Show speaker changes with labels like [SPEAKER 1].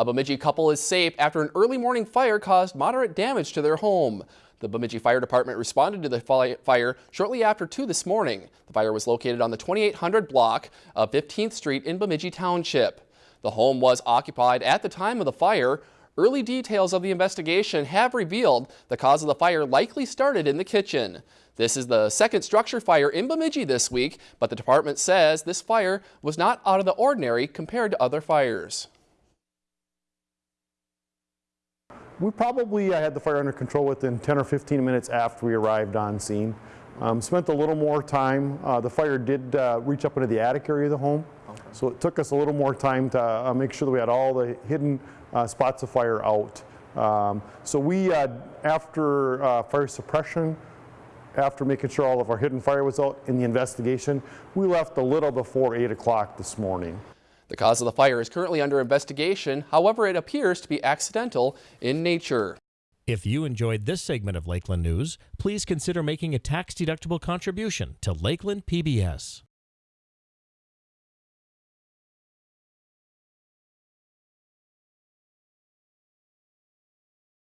[SPEAKER 1] A Bemidji couple is safe after an early morning fire caused moderate damage to their home. The Bemidji Fire Department responded to the fire shortly after 2 this morning. The fire was located on the 2800 block of 15th Street in Bemidji Township. The home was occupied at the time of the fire. Early details of the investigation have revealed the cause of the fire likely started in the kitchen. This is the second structure fire in Bemidji this week, but the department says this fire was not out of the ordinary compared to other fires.
[SPEAKER 2] We probably uh, had the fire under control within 10 or 15 minutes after we arrived on scene. Um, spent a little more time. Uh, the fire did uh, reach up into the attic area of the home, okay. so it took us a little more time to uh, make sure that we had all the hidden uh, spots of fire out. Um, so we, uh, after fire suppression, after making sure all of our hidden fire was out in the investigation, we left a little before 8 o'clock this morning.
[SPEAKER 1] The cause of the fire is currently under investigation. However, it appears to be accidental in nature.
[SPEAKER 3] If you enjoyed this segment of Lakeland News, please consider making a tax-deductible contribution to Lakeland PBS.